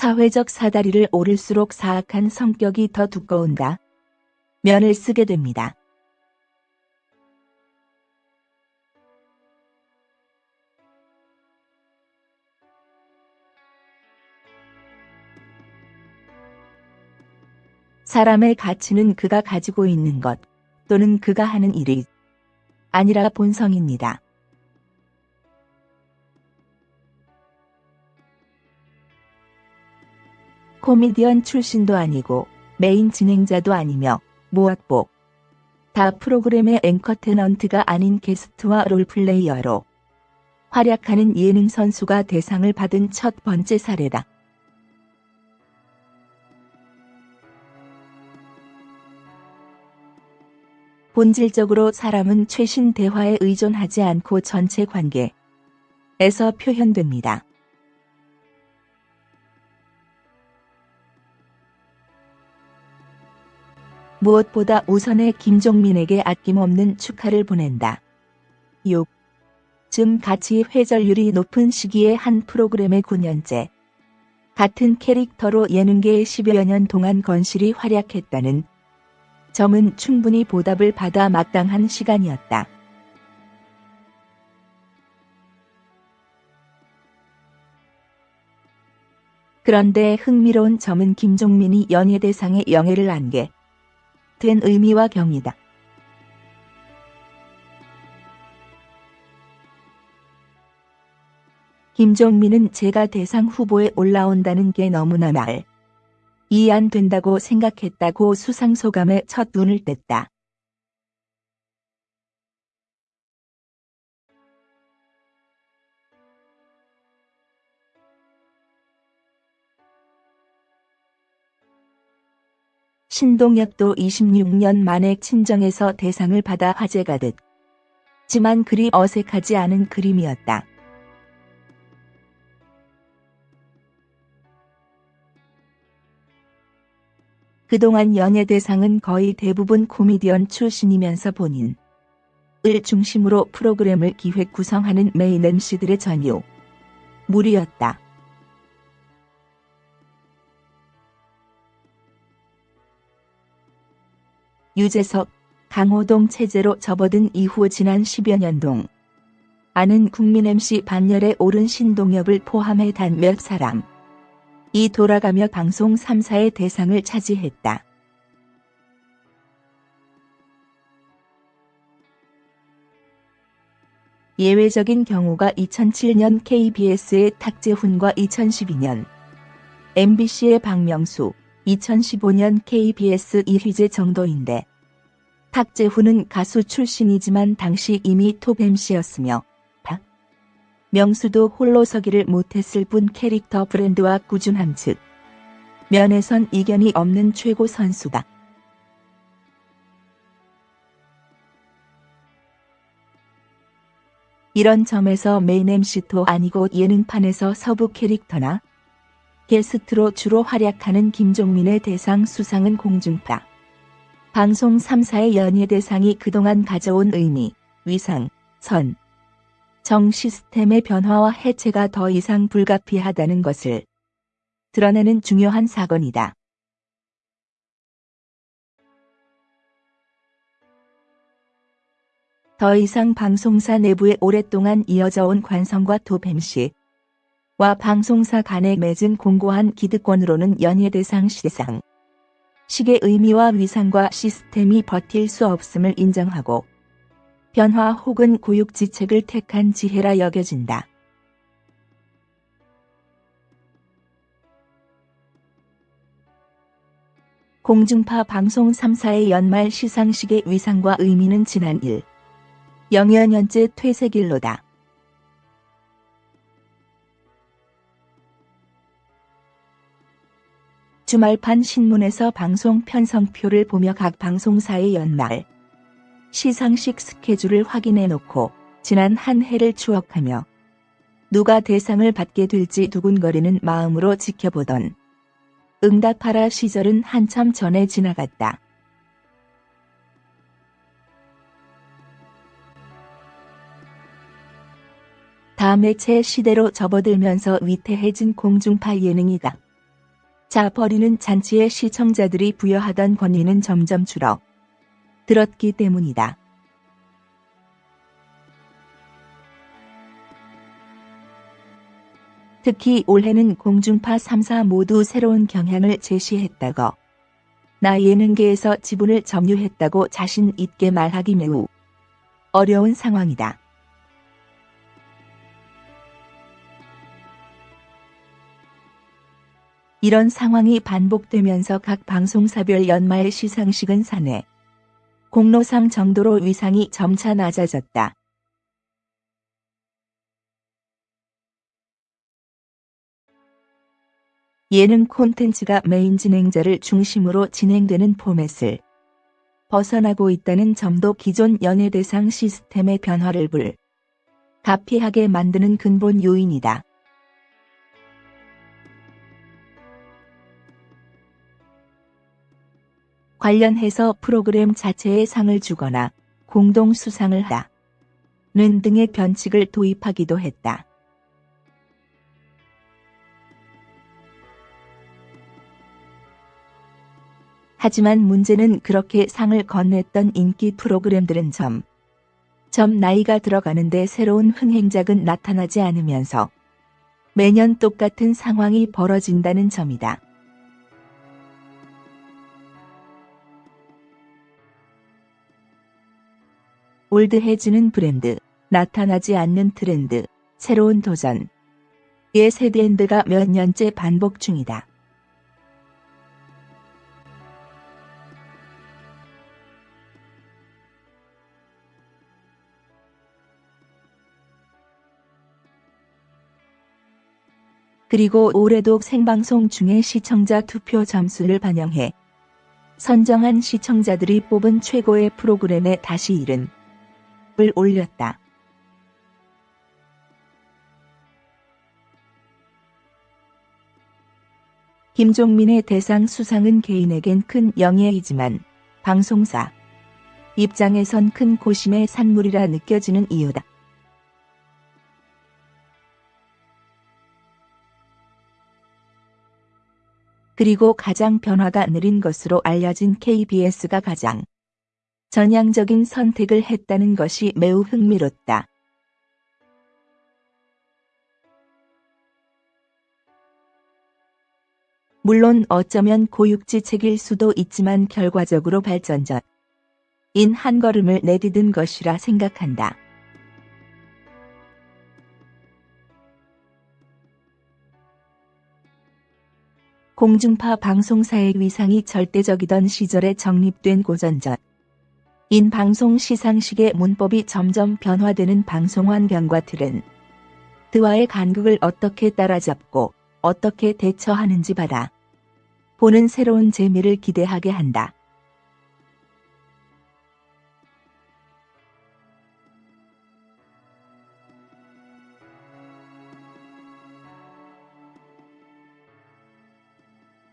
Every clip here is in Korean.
사회적 사다리를 오를수록 사악한 성격이 더 두꺼운다. 면을 쓰게 됩니다. 사람의 가치는 그가 가지고 있는 것 또는 그가 하는 일이 아니라 본성입니다. 코미디언 출신도 아니고 메인 진행자도 아니며 모학복. 다 프로그램의 앵커 테넌트가 아닌 게스트와 롤플레이어로 활약하는 예능 선수가 대상을 받은 첫 번째 사례다. 본질적으로 사람은 최신 대화에 의존하지 않고 전체 관계에서 표현됩니다. 무엇보다 우선의 김종민에게 아낌없는 축하를 보낸다. 6. 즘 가치 회전율이 높은 시기의 한 프로그램의 9년째. 같은 캐릭터로 예능계에 10여 년 동안 건실히 활약했다는 점은 충분히 보답을 받아 마땅한 시간이었다. 그런데 흥미로운 점은 김종민이 연예대상의 영예를 안게 된 의미와 경이다. 김종민은 제가 대상 후보에 올라온다는 게 너무나 말. 이해 안 된다고 생각했다고 수상 소감에 첫 눈을 뗐다. 신동엽도 26년 만에 친정에서 대상을 받아 화제가 됐지만 그리 어색하지 않은 그림이었다. 그동안 연예 대상은 거의 대부분 코미디언 출신이면서 본인을 중심으로 프로그램을 기획 구성하는 메인 MC들의 전유 무리였다. 유재석, 강호동 체제로 접어든 이후 지난 10여 년 동. 아는 국민 MC 반열에 오른 신동엽을 포함해 단 몇 사람. 이 돌아가며 방송 3사의 대상을 차지했다. 예외적인 경우가 2007년 KBS의 탁재훈과 2012년. MBC의 박명수, 2015년 KBS 이휘재 정도인데 탁재훈은 가수 출신이지만 당시 이미 톱 MC였으며 박 명수도 홀로 서기를 못했을 뿐 캐릭터 브랜드와 꾸준함 즉 면에선 이견이 없는 최고 선수다. 이런 점에서 메인 MC도 아니고 예능판에서 서부 캐릭터나 게스트로 주로 활약하는 김종민의 대상 수상은 공중파. 방송 3사의 연예 대상이 그동안 가져온 의미, 위상, 선, 정 시스템의 변화와 해체가 더 이상 불가피하다는 것을 드러내는 중요한 사건이다. 더 이상 방송사 내부에 오랫동안 이어져 온 관성과 도뱀씨, 와 방송사 간에 맺은 공고한 기득권으로는 연예대상 시상 식의 의미와 위상과 시스템이 버틸 수 없음을 인정하고 변화 혹은 고육지책을 택한 지혜라 여겨진다. 공중파 방송 3사의 연말 시상식의 위상과 의미는 지난 1. 영여 년째 퇴색일로다. 주말판 신문에서 방송 편성표를 보며 각 방송사의 연말 시상식 스케줄을 확인해 놓고 지난 한 해를 추억하며 누가 대상을 받게 될지 두근거리는 마음으로 지켜보던 응답하라 시절은 한참 전에 지나갔다. 다음해체 시대로 접어들면서 위태해진 공중파 예능이다. 자 버리는 잔치에 시청자들이 부여하던 권위는 점점 줄어 들었기 때문이다. 특히 올해는 공중파 3사 모두 새로운 경향을 제시했다고 나 예능계에서 지분을 점유했다고 자신 있게 말하기 매우 어려운 상황이다. 이런 상황이 반복되면서 각 방송사별 연말 시상식은 사내 공로상 정도로 위상이 점차 낮아졌다. 예능 콘텐츠가 메인 진행자를 중심으로 진행되는 포맷을 벗어나고 있다는 점도 기존 연예대상 시스템의 변화를 불 가피하게 만드는 근본 요인이다. 관련해서 프로그램 자체에 상을 주거나 공동 수상을 하는 등의 변칙을 도입하기도 했다. 하지만 문제는 그렇게 상을 건넸던 인기 프로그램들은 점, 점 나이가 들어가는데 새로운 흥행작은 나타나지 않으면서 매년 똑같은 상황이 벌어진다는 점이다. 올드해지는 브랜드, 나타나지 않는 트렌드, 새로운 도전. 의 세트렌드가 몇 년째 반복 중이다. 그리고 올해도 생방송 중에 시청자 투표 점수를 반영해 선정한 시청자들이 뽑은 최고의 프로그램에 다시 이른 을 올렸다. 김종민의 대상 수상은 개인에겐 큰 영예이지만 방송사 입장에선 큰 고심의 산물이라 느껴지는 이유다. 그리고 가장 변화가 느린 것으로 알려진 KBS가 가장 전향적인 선택을 했다는 것이 매우 흥미롭다. 물론 어쩌면 고육지책일 수도 있지만 결과적으로 발전적 인한 걸음을 내디딘 것이라 생각한다. 공중파 방송사의 위상이 절대적이던 시절에 정립된 고전적 인 방송 시상식의 문법이 점점 변화되는 방송 환경과 틀은 드와의 간극을 어떻게 따라잡고 어떻게 대처하는지 받아 보는 새로운 재미를 기대하게 한다.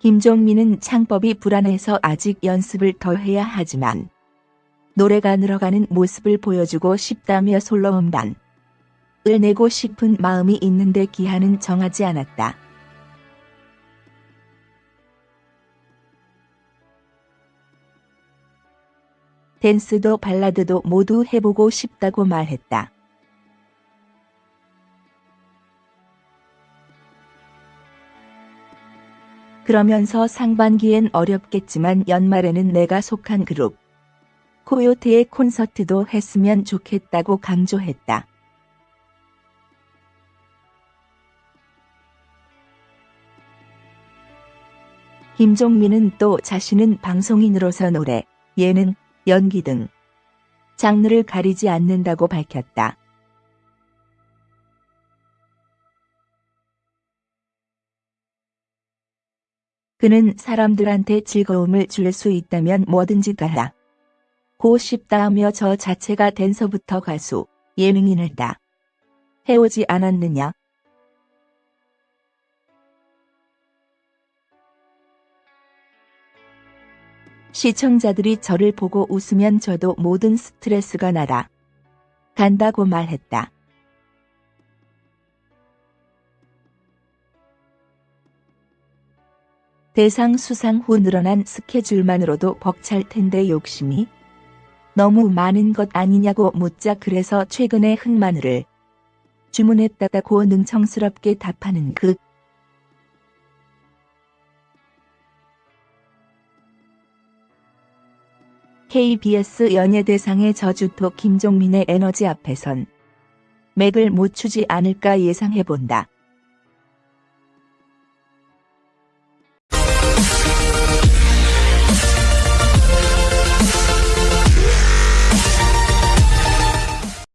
김종민은 창법이 불안해서 아직 연습을 더 해야 하지만 노래가 늘어가는 모습을 보여주고 싶다며 솔로 음반을 내고 싶은 마음이 있는데 기한은 정하지 않았다. 댄스도 발라드도 모두 해보고 싶다고 말했다. 그러면서 상반기엔 어렵겠지만 연말에는 내가 속한 그룹 코요테의 콘서트도 했으면 좋겠다고 강조했다. 김종민은 또 자신은 방송인으로서 노래, 예능, 연기 등 장르를 가리지 않는다고 밝혔다. 그는 사람들한테 즐거움을 줄 수 있다면 뭐든지 다 고 싶다 하며 저 자체가 댄서부터 가수, 예능인을 다 해오지 않았느냐. 시청자들이 저를 보고 웃으면 저도 모든 스트레스가 나라 간다고 말했다. 대상 수상 후 늘어난 스케줄만으로도 벅찰 텐데 욕심이 너무 많은 것 아니냐고 묻자 그래서 최근에 흑마늘을 주문했다고 능청스럽게 답하는 그 KBS 연예대상의 저주토 김종민의 에너지 앞에선 맥을 못 추지 않을까 예상해본다.